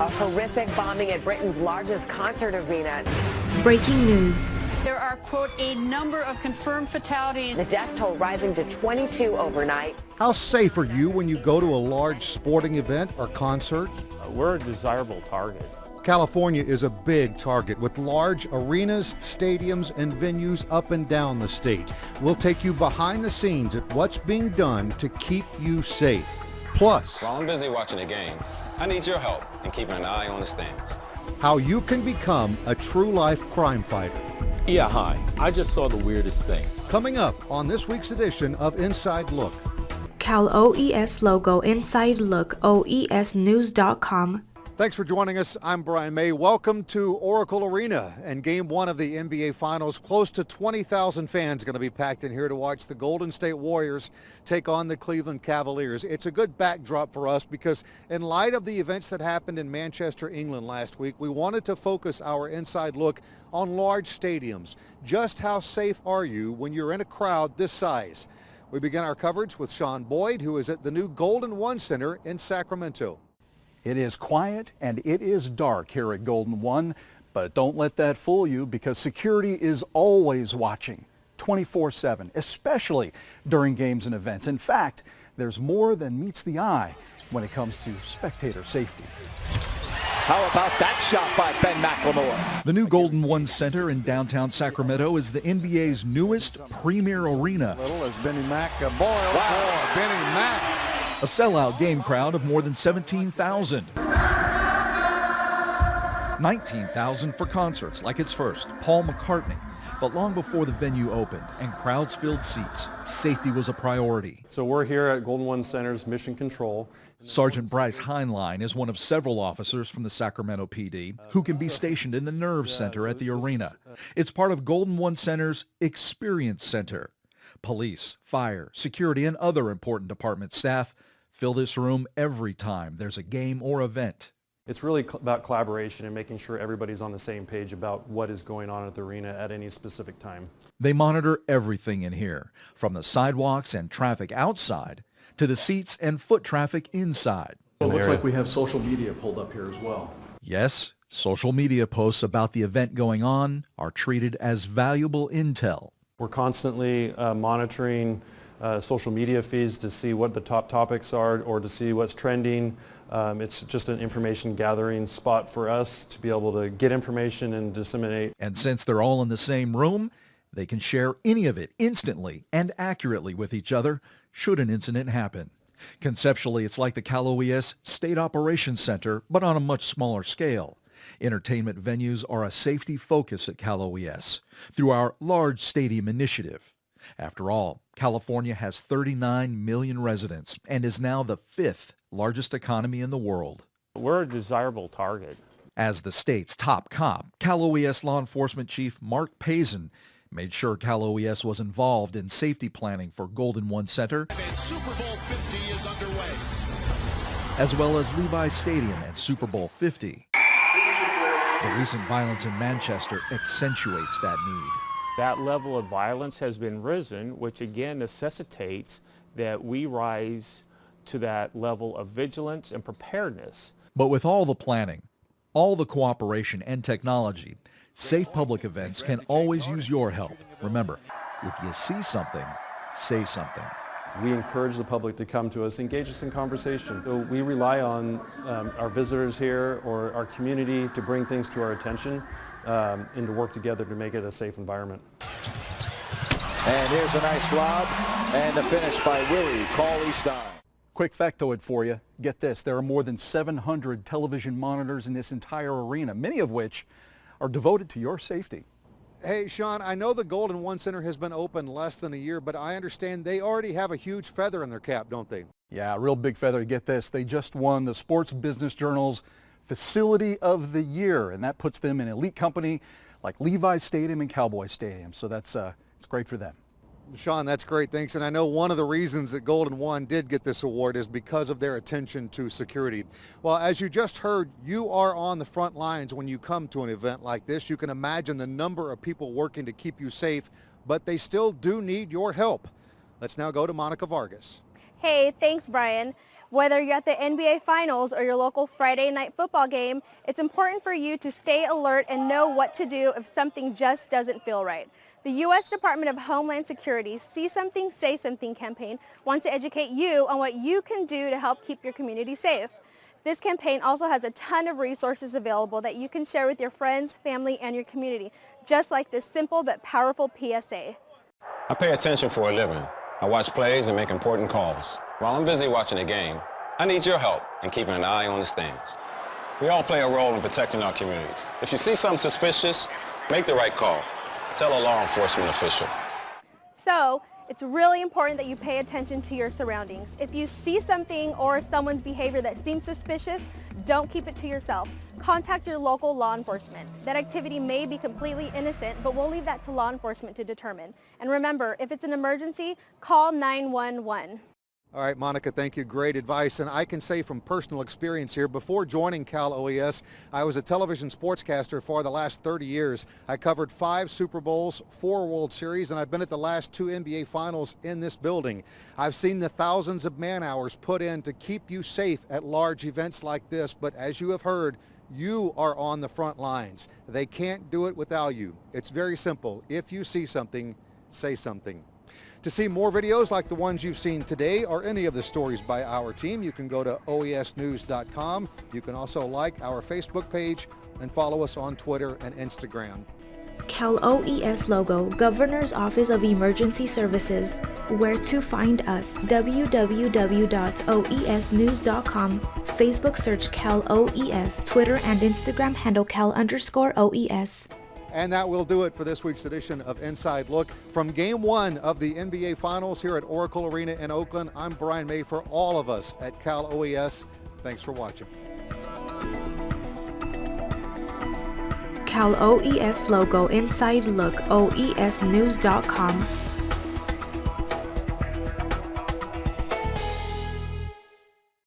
A horrific bombing at Britain's largest concert arena. Breaking news. There are, quote, a number of confirmed fatalities. The death toll rising to 22 overnight. How safe are you when you go to a large sporting event or concert? Uh, we're a desirable target. California is a big target with large arenas, stadiums, and venues up and down the state. We'll take you behind the scenes at what's being done to keep you safe. Plus, while I'm busy watching the game, I need your help in keeping an eye on the stands. How you can become a true life crime fighter. Yeah, hi. I just saw the weirdest thing. Coming up on this week's edition of Inside Look. Cal OES logo Inside Look OESnews.com Thanks for joining us. I'm Brian May. Welcome to Oracle Arena and game one of the NBA Finals. Close to 20,000 fans going to be packed in here to watch the Golden State Warriors take on the Cleveland Cavaliers. It's a good backdrop for us because in light of the events that happened in Manchester, England last week, we wanted to focus our inside look on large stadiums. Just how safe are you when you're in a crowd this size? We begin our coverage with Sean Boyd, who is at the new Golden One Center in Sacramento. It is quiet and it is dark here at Golden One, but don't let that fool you because security is always watching 24-7, especially during games and events. In fact, there's more than meets the eye when it comes to spectator safety. How about that shot by Ben McLemore? The new Golden One Center in downtown Sacramento is the NBA's newest premier arena. Little as Benny Mac uh, boiled wow. for Benny Mac. A sellout game crowd of more than 17,000. 19,000 for concerts like its first, Paul McCartney. But long before the venue opened and crowds filled seats, safety was a priority. So we're here at Golden One Center's Mission Control. Sergeant Bryce Heinlein is one of several officers from the Sacramento PD who can be stationed in the Nerve Center at the arena. It's part of Golden One Center's Experience Center. Police, fire, security, and other important department staff Fill this room every time there's a game or event. It's really about collaboration and making sure everybody's on the same page about what is going on at the arena at any specific time. They monitor everything in here, from the sidewalks and traffic outside to the seats and foot traffic inside. it looks like we have social media pulled up here as well. Yes, social media posts about the event going on are treated as valuable intel. We're constantly uh, monitoring uh, social media feeds to see what the top topics are or to see what's trending. Um, it's just an information gathering spot for us to be able to get information and disseminate. And since they're all in the same room, they can share any of it instantly and accurately with each other should an incident happen. Conceptually, it's like the Cal OES State Operations Center, but on a much smaller scale. Entertainment venues are a safety focus at Cal OES through our large stadium initiative. After all, California has 39 million residents and is now the fifth largest economy in the world. We're a desirable target. As the state's top cop, Cal OES law enforcement chief Mark Pazin made sure Cal OES was involved in safety planning for Golden One Center, and super bowl 50 as well as Levi's Stadium and Super Bowl 50. The recent violence in Manchester accentuates that need. That level of violence has been risen, which again necessitates that we rise to that level of vigilance and preparedness. But with all the planning, all the cooperation and technology, safe public events can always use your help. Remember, if you see something, say something. We encourage the public to come to us, engage us in conversation. So we rely on um, our visitors here or our community to bring things to our attention um, and to work together to make it a safe environment. And here's a nice lob and the finish by Willie Cauley-Stein. Quick factoid for you. Get this, there are more than 700 television monitors in this entire arena, many of which are devoted to your safety. Hey, Sean, I know the Golden One Center has been open less than a year, but I understand they already have a huge feather in their cap, don't they? Yeah, a real big feather. Get this, they just won the Sports Business Journal's Facility of the Year, and that puts them in elite company like Levi's Stadium and Cowboy Stadium. So that's uh, it's great for them. Sean, that's great. Thanks. And I know one of the reasons that Golden One did get this award is because of their attention to security. Well, as you just heard, you are on the front lines when you come to an event like this. You can imagine the number of people working to keep you safe, but they still do need your help. Let's now go to Monica Vargas. Hey, thanks, Brian. Whether you're at the NBA Finals or your local Friday night football game, it's important for you to stay alert and know what to do if something just doesn't feel right. The U.S. Department of Homeland Security's See Something, Say Something campaign wants to educate you on what you can do to help keep your community safe. This campaign also has a ton of resources available that you can share with your friends, family, and your community, just like this simple but powerful PSA. I pay attention for a living. I watch plays and make important calls. While I'm busy watching the game, I need your help in keeping an eye on the stands. We all play a role in protecting our communities. If you see something suspicious, make the right call. Tell a law enforcement official. So, it's really important that you pay attention to your surroundings. If you see something or someone's behavior that seems suspicious, don't keep it to yourself. Contact your local law enforcement. That activity may be completely innocent, but we'll leave that to law enforcement to determine. And remember, if it's an emergency, call 911. All right, Monica, thank you. Great advice. And I can say from personal experience here, before joining Cal OES, I was a television sportscaster for the last 30 years. I covered five Super Bowls, four World Series, and I've been at the last two NBA Finals in this building. I've seen the thousands of man hours put in to keep you safe at large events like this, but as you have heard, you are on the front lines. They can't do it without you. It's very simple. If you see something, say something. To see more videos like the ones you've seen today or any of the stories by our team, you can go to oesnews.com. You can also like our Facebook page and follow us on Twitter and Instagram. Cal OES logo, Governor's Office of Emergency Services. Where to find us, www.oesnews.com, Facebook search Cal OES, Twitter and Instagram handle Cal underscore OES. And that will do it for this week's edition of Inside Look. From game one of the NBA Finals here at Oracle Arena in Oakland, I'm Brian May for all of us at Cal OES. Thanks for watching. Cal OES logo inside look oesnews.com